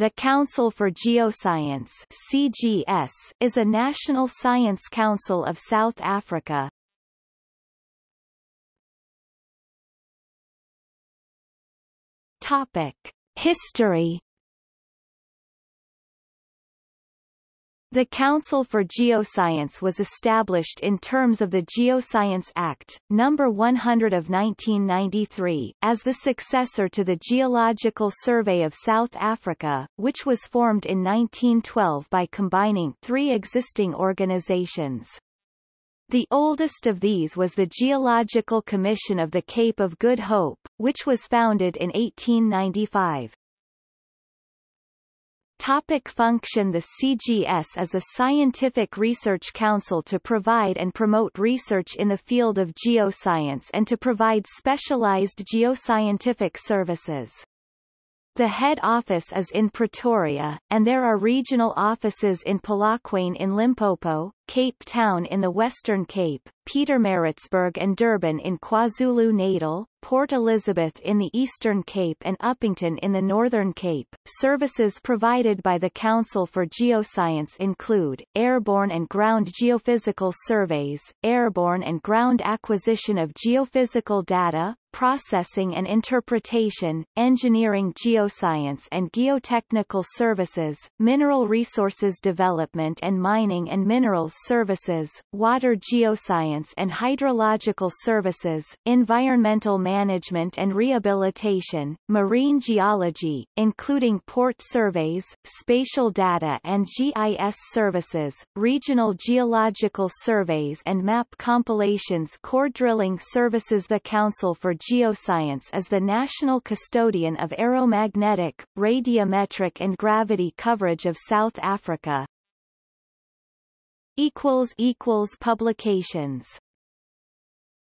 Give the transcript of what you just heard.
The Council for Geoscience CGS is a national science council of South Africa. Topic: History The Council for Geoscience was established in terms of the Geoscience Act, No. 100 of 1993, as the successor to the Geological Survey of South Africa, which was formed in 1912 by combining three existing organizations. The oldest of these was the Geological Commission of the Cape of Good Hope, which was founded in 1895. Topic function The CGS is a scientific research council to provide and promote research in the field of geoscience and to provide specialized geoscientific services. The head office is in Pretoria, and there are regional offices in Polokwane in Limpopo, Cape Town in the Western Cape, Pietermaritzburg and Durban in KwaZulu-Natal, Port Elizabeth in the Eastern Cape and Upington in the Northern Cape. Services provided by the Council for Geoscience include, airborne and ground geophysical surveys, airborne and ground acquisition of geophysical data, processing and interpretation, engineering geoscience and geotechnical services, mineral resources development and mining and minerals services, water geoscience and hydrological services, environmental management and rehabilitation, marine geology, including port surveys, spatial data and GIS services, regional geological surveys and map compilations core drilling services The Council for Geoscience is the national custodian of aeromagnetic, radiometric and gravity coverage of South Africa. Publications